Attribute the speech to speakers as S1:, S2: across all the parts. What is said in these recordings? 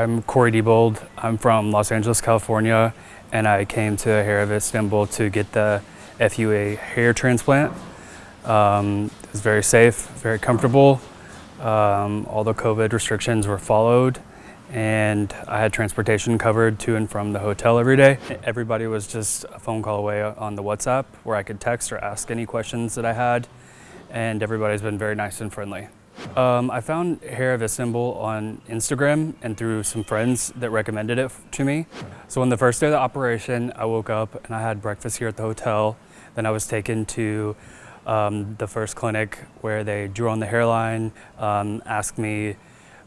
S1: I'm Corey Diebold. I'm from Los Angeles, California, and I came to Hair of Istanbul to get the FUA hair transplant. Um, it was very safe, very comfortable. Um, all the COVID restrictions were followed and I had transportation covered to and from the hotel every day. Everybody was just a phone call away on the WhatsApp where I could text or ask any questions that I had and everybody's been very nice and friendly. Um, I found Hair of Istanbul on Instagram and through some friends that recommended it to me. So on the first day of the operation, I woke up and I had breakfast here at the hotel. Then I was taken to um, the first clinic where they drew on the hairline, um, asked me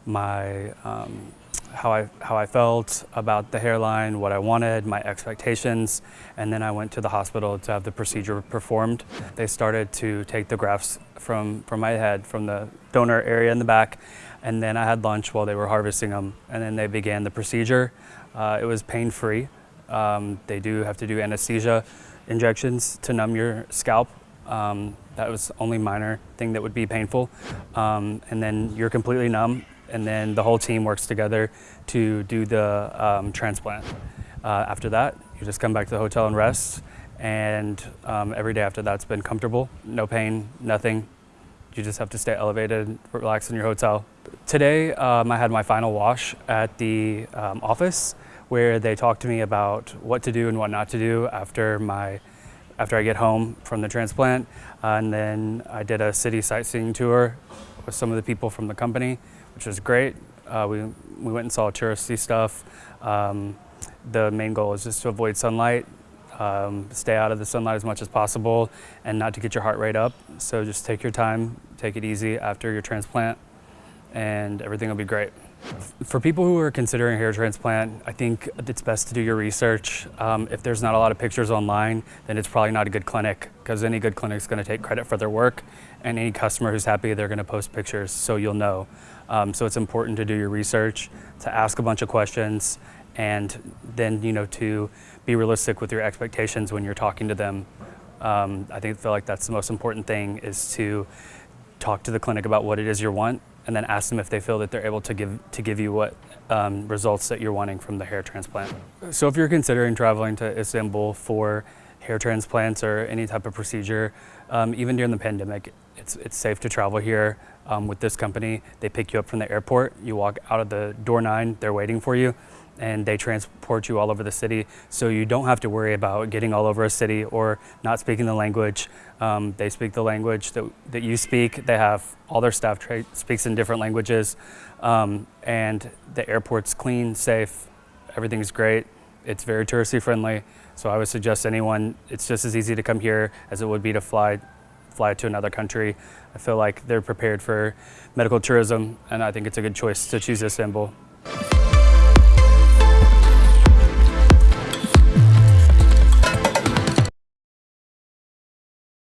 S1: my um, how I, how I felt about the hairline, what I wanted, my expectations, and then I went to the hospital to have the procedure performed. They started to take the grafts from, from my head, from the donor area in the back, and then I had lunch while they were harvesting them, and then they began the procedure. Uh, it was pain-free. Um, they do have to do anesthesia injections to numb your scalp. Um, that was only minor thing that would be painful. Um, and then you're completely numb and then the whole team works together to do the um, transplant. Uh, after that, you just come back to the hotel and rest, and um, every day after that's been comfortable, no pain, nothing. You just have to stay elevated, relax in your hotel. Today, um, I had my final wash at the um, office where they talked to me about what to do and what not to do after my after I get home from the transplant. Uh, and then I did a city sightseeing tour with some of the people from the company which was great. Uh, we, we went and saw touristy stuff. Um, the main goal is just to avoid sunlight, um, stay out of the sunlight as much as possible, and not to get your heart rate up. So just take your time, take it easy after your transplant, and everything will be great. For people who are considering hair transplant, I think it's best to do your research. Um, if there's not a lot of pictures online, then it's probably not a good clinic because any good clinic is going to take credit for their work and any customer who's happy, they're going to post pictures so you'll know. Um, so it's important to do your research, to ask a bunch of questions, and then you know to be realistic with your expectations when you're talking to them. Um, I think feel like that's the most important thing is to talk to the clinic about what it is you want and then ask them if they feel that they're able to give to give you what um, results that you're wanting from the hair transplant. So if you're considering traveling to Istanbul for hair transplants or any type of procedure, um, even during the pandemic, it's, it's safe to travel here um, with this company. They pick you up from the airport, you walk out of the door nine, they're waiting for you, and they transport you all over the city. So you don't have to worry about getting all over a city or not speaking the language. Um, they speak the language that, that you speak. They have all their staff speaks in different languages. Um, and the airport's clean, safe, everything's great. It's very touristy friendly. So I would suggest anyone, it's just as easy to come here as it would be to fly fly to another country. I feel like they're prepared for medical tourism and I think it's a good choice to choose Istanbul.